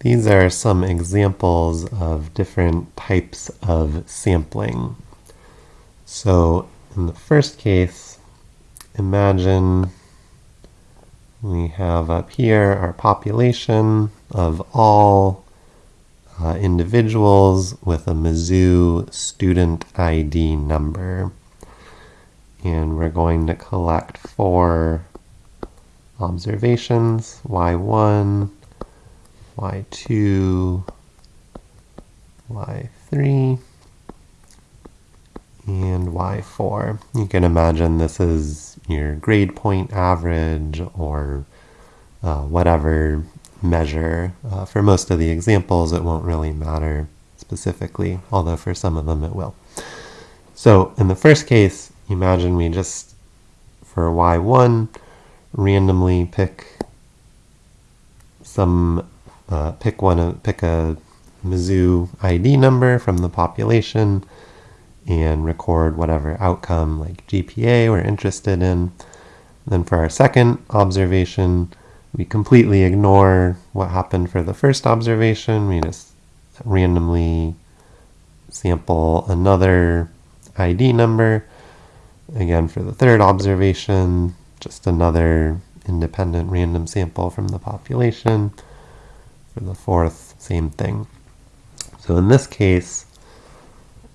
These are some examples of different types of sampling. So in the first case, imagine we have up here our population of all uh, individuals with a Mizzou student ID number. And we're going to collect four observations, y1, y2, y3, and y4. You can imagine this is your grade point average or uh, whatever measure. Uh, for most of the examples, it won't really matter specifically, although for some of them it will. So in the first case, imagine we just, for y1, randomly pick some, uh, pick one, pick a Mizzou ID number from the population and record whatever outcome like GPA we're interested in. Then for our second observation, we completely ignore what happened for the first observation. We just randomly sample another ID number. Again, for the third observation, just another independent random sample from the population. For the fourth, same thing. So in this case,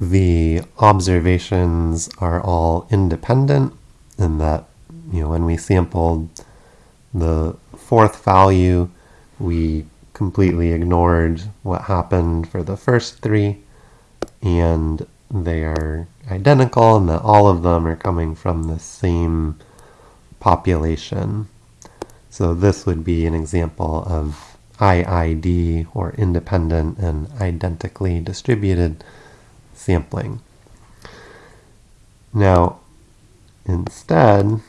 the observations are all independent in that, you know, when we sampled the fourth value, we completely ignored what happened for the first three, and they are identical and that all of them are coming from the same population. So this would be an example of IID, or independent and identically distributed sampling. Now, instead,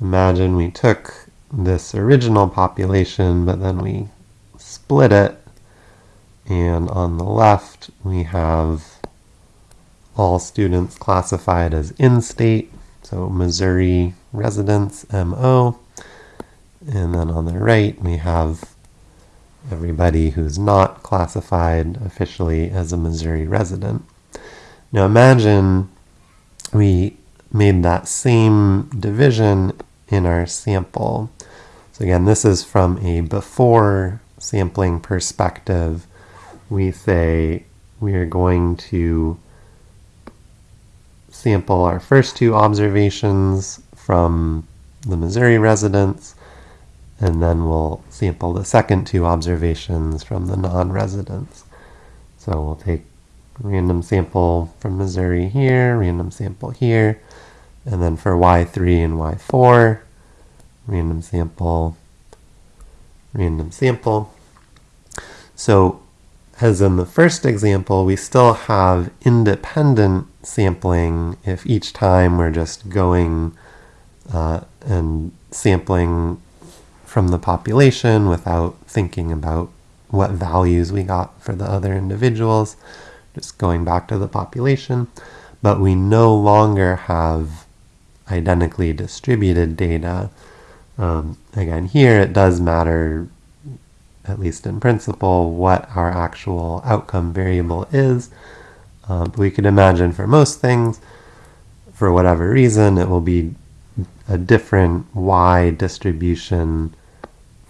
imagine we took this original population, but then we split it, and on the left we have all students classified as in-state, so Missouri residents, MO, and then on the right we have everybody who's not classified officially as a Missouri resident. Now imagine we made that same division in our sample. So again, this is from a before sampling perspective. We say we are going to sample our first two observations from the Missouri residents, and then we'll sample the second two observations from the non-residents. So we'll take random sample from Missouri here, random sample here, and then for Y3 and Y4, random sample, random sample. So as in the first example, we still have independent sampling if each time we're just going uh, and sampling from the population without thinking about what values we got for the other individuals, just going back to the population. But we no longer have identically distributed data um, again, here it does matter, at least in principle, what our actual outcome variable is. Uh, we could imagine for most things, for whatever reason, it will be a different y distribution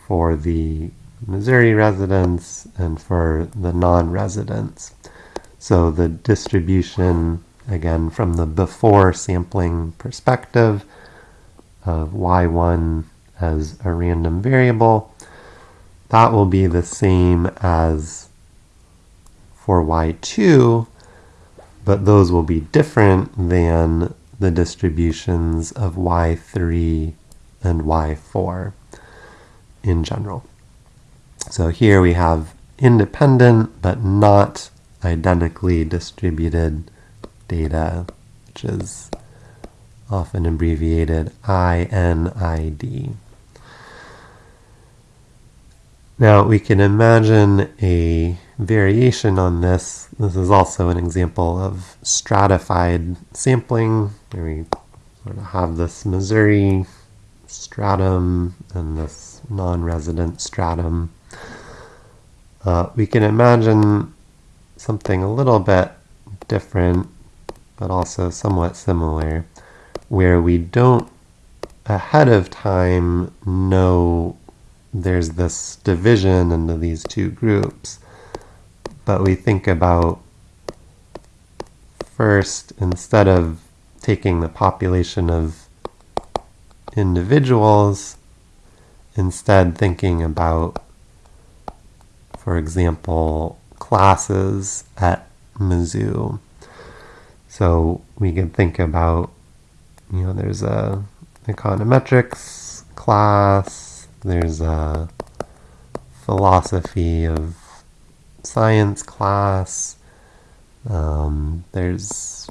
for the Missouri residents and for the non-residents. So the distribution, again, from the before sampling perspective of y1 as a random variable. That will be the same as for y2, but those will be different than the distributions of y3 and y4 in general. So here we have independent but not identically distributed data, which is often abbreviated INID. Now we can imagine a variation on this. This is also an example of stratified sampling, where we sort of have this Missouri stratum and this non-resident stratum. Uh, we can imagine something a little bit different, but also somewhat similar, where we don't ahead of time know there's this division into these two groups, but we think about first, instead of taking the population of individuals, instead thinking about, for example, classes at Mizzou. So we can think about, you know, there's a econometrics class, there's a philosophy of science class, um, there's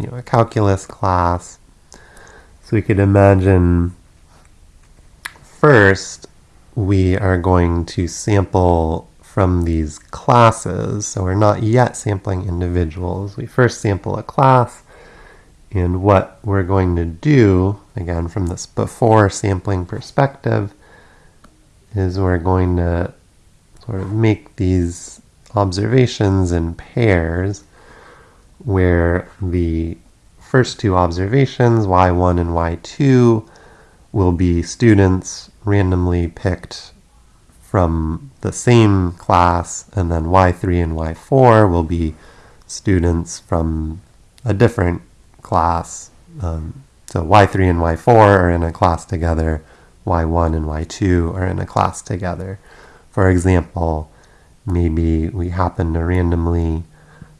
you know a calculus class. So we could imagine first we are going to sample from these classes. So we're not yet sampling individuals. We first sample a class and what we're going to do, again from this before sampling perspective, is we're going to sort of make these observations in pairs where the first two observations, y1 and y2, will be students randomly picked from the same class, and then y3 and y4 will be students from a different class. Um, so y3 and y4 are in a class together, y1 and y2 are in a class together. For example, maybe we happen to randomly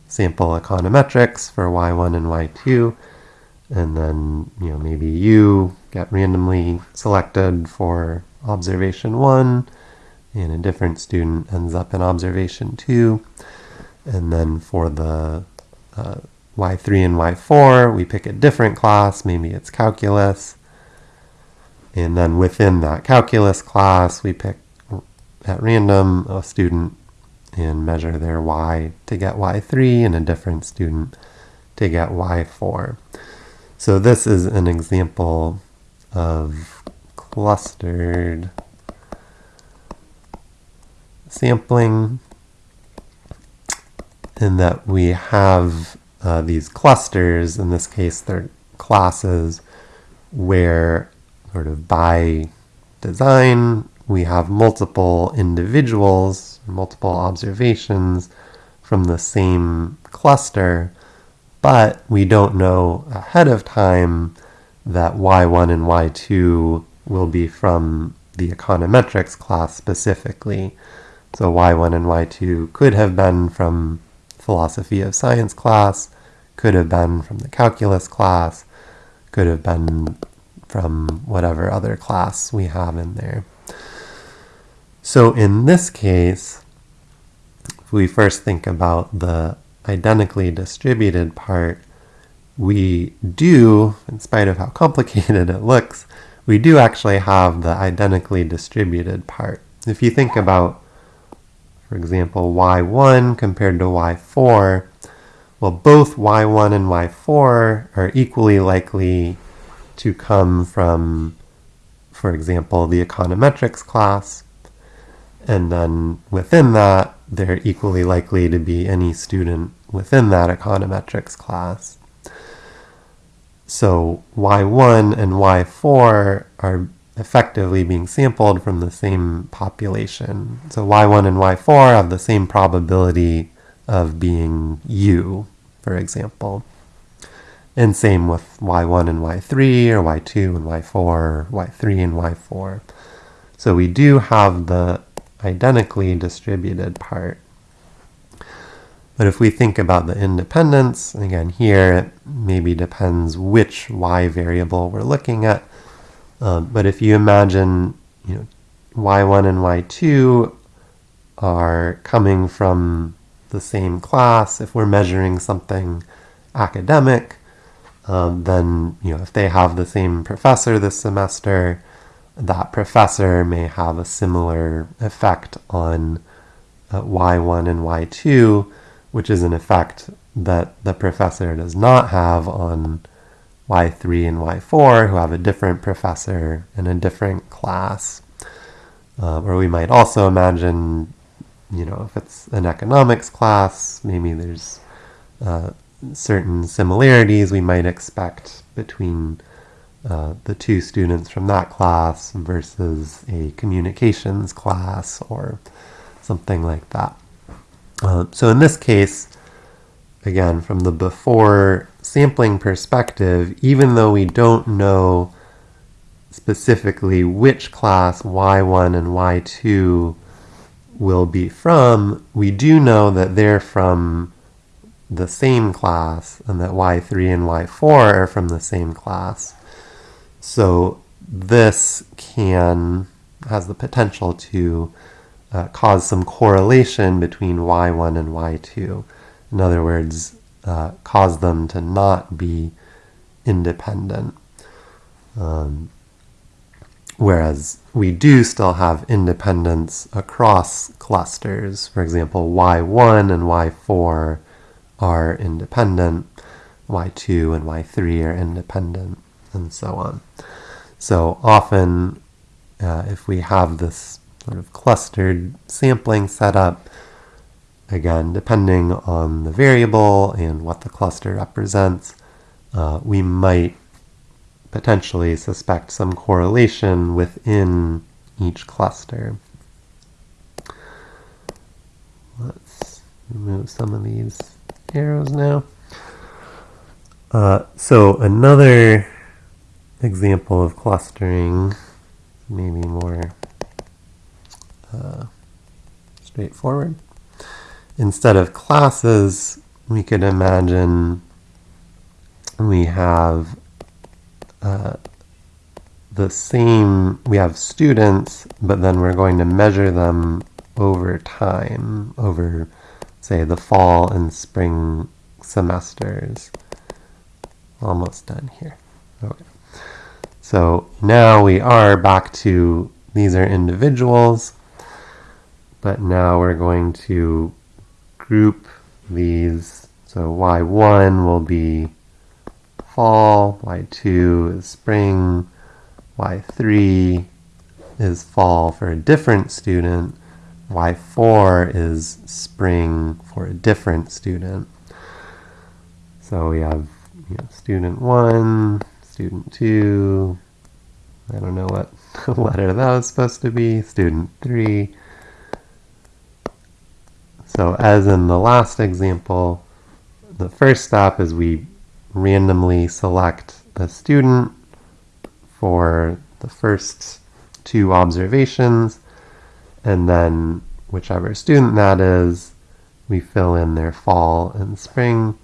sample econometrics for y1 and y2, and then you know maybe you get randomly selected for observation 1, and a different student ends up in observation 2, and then for the uh, y3 and y4, we pick a different class, maybe it's calculus, and then within that calculus class, we pick at random a student and measure their y to get y3 and a different student to get y4. So this is an example of clustered sampling in that we have uh, these clusters, in this case they're classes, where sort of by design we have multiple individuals, multiple observations from the same cluster, but we don't know ahead of time that y1 and y2 will be from the econometrics class specifically. So y1 and y2 could have been from philosophy of science class, could have been from the calculus class, could have been from whatever other class we have in there. So in this case, if we first think about the identically distributed part, we do, in spite of how complicated it looks, we do actually have the identically distributed part. If you think about, for example, y1 compared to y4, well, both y1 and y4 are equally likely to come from, for example, the econometrics class, and then within that, they're equally likely to be any student within that econometrics class. So Y1 and Y4 are effectively being sampled from the same population. So Y1 and Y4 have the same probability of being you, for example. And same with Y1 and Y3, or Y2 and Y4, or Y3 and Y4. So we do have the identically distributed part. But if we think about the independence, again here it maybe depends which y variable we're looking at. Um, but if you imagine you know, y1 and y2 are coming from the same class, if we're measuring something academic, um, then you know if they have the same professor this semester, that professor may have a similar effect on uh, y1 and y2, which is an effect that the professor does not have on y3 and y4, who have a different professor in a different class. Uh, or we might also imagine you know, if it's an economics class, maybe there's uh, certain similarities we might expect between uh, the two students from that class versus a communications class or something like that. So in this case, again, from the before sampling perspective, even though we don't know specifically which class Y1 and Y2 will be from, we do know that they're from the same class and that Y3 and Y4 are from the same class. So this can, has the potential to uh, cause some correlation between Y1 and Y2. In other words, uh, cause them to not be independent. Um, whereas we do still have independence across clusters. For example, Y1 and Y4 are independent, Y2 and Y3 are independent, and so on. So often, uh, if we have this sort of clustered sampling setup, again, depending on the variable and what the cluster represents, uh, we might potentially suspect some correlation within each cluster. Let's remove some of these arrows now. Uh, so another example of clustering, maybe more uh, straightforward. Instead of classes, we could imagine we have uh, the same, we have students, but then we're going to measure them over time, over, say, the fall and spring semesters. Almost done here. Okay. So now we are back to, these are individuals, but now we're going to group these. So y1 will be fall, y2 is spring, y3 is fall for a different student, y4 is spring for a different student. So we have you know, student 1, student 2, I don't know what letter that was supposed to be, student 3. So as in the last example, the first step is we randomly select the student for the first two observations, and then whichever student that is, we fill in their fall and spring,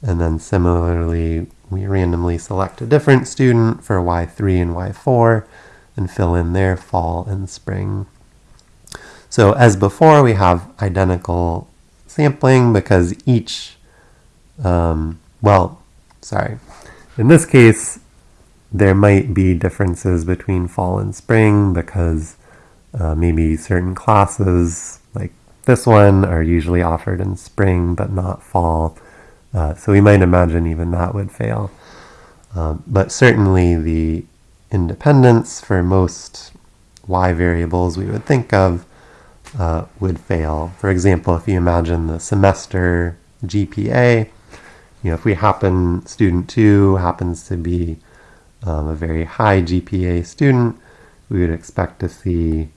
and then similarly, we randomly select a different student for Y3 and Y4 and fill in their fall and spring. So as before, we have identical sampling because each, um, well, sorry. In this case, there might be differences between fall and spring because uh, maybe certain classes, like this one, are usually offered in spring but not fall. Uh, so we might imagine even that would fail. Um, but certainly the independence for most y variables we would think of uh, would fail. For example, if you imagine the semester GPA, you know, if we happen, student two happens to be um, a very high GPA student, we would expect to see,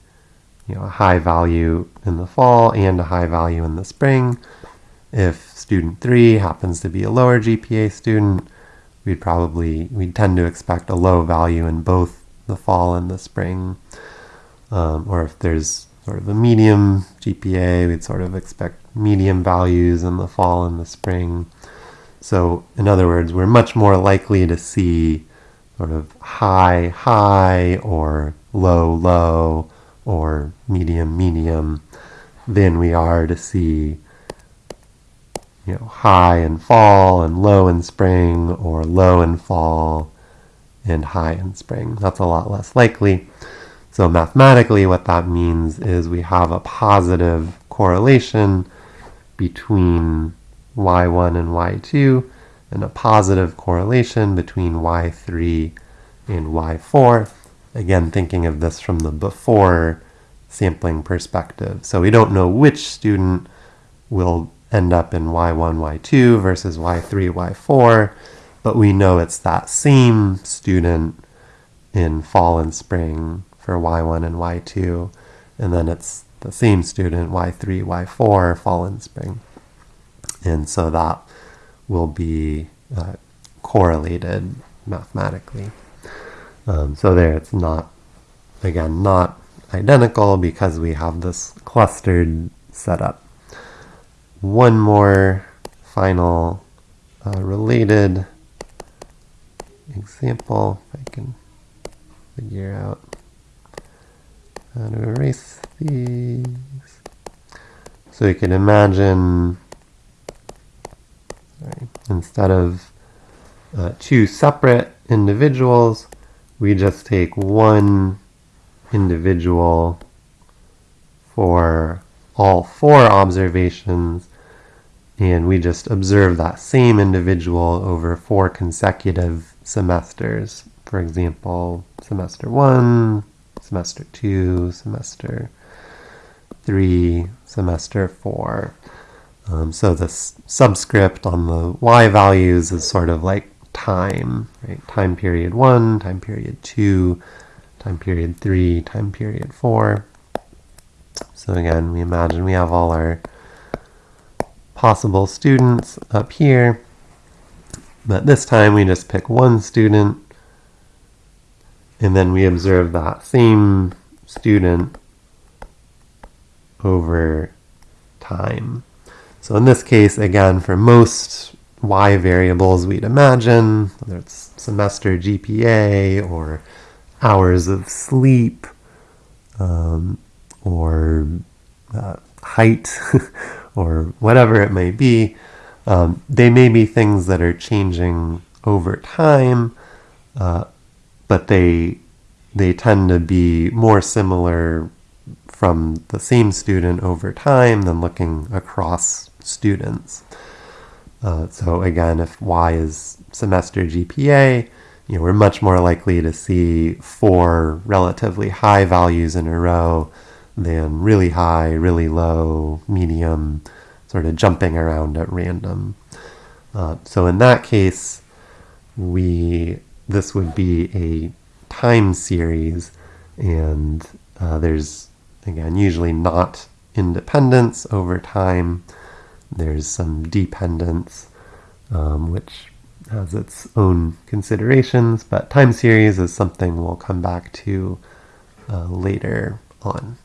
you know, a high value in the fall and a high value in the spring. If student three happens to be a lower GPA student, we'd probably, we'd tend to expect a low value in both the fall and the spring. Um, or if there's sort of a medium GPA, we'd sort of expect medium values in the fall and the spring. So in other words, we're much more likely to see sort of high, high, or low, low, or medium, medium than we are to see you know, high and fall and low in spring or low and fall and high in spring. That's a lot less likely. So mathematically what that means is we have a positive correlation between y1 and y2 and a positive correlation between y3 and y4. Again, thinking of this from the before sampling perspective. So we don't know which student will end up in Y1, Y2 versus Y3, Y4, but we know it's that same student in fall and spring for Y1 and Y2, and then it's the same student Y3, Y4, fall and spring. And so that will be uh, correlated mathematically. Um, so there it's not, again, not identical because we have this clustered setup. One more final uh, related example, if I can figure out to erase these. So you can imagine, sorry, instead of uh, two separate individuals, we just take one individual for all four observations and we just observe that same individual over four consecutive semesters. For example, semester one, semester two, semester three, semester four. Um, so this subscript on the y values is sort of like time, right? Time period one, time period two, time period three, time period four. So again, we imagine we have all our possible students up here, but this time we just pick one student and then we observe that same student over time. So in this case, again, for most y variables we'd imagine, whether it's semester GPA or hours of sleep um, or uh, height or whatever it may be, um, they may be things that are changing over time, uh, but they they tend to be more similar from the same student over time than looking across students. Uh, so again, if y is semester GPA, you know, we're much more likely to see four relatively high values in a row than really high, really low, medium, sort of jumping around at random. Uh, so in that case, we this would be a time series, and uh, there's again usually not independence over time. There's some dependence, um, which has its own considerations, but time series is something we'll come back to uh, later on.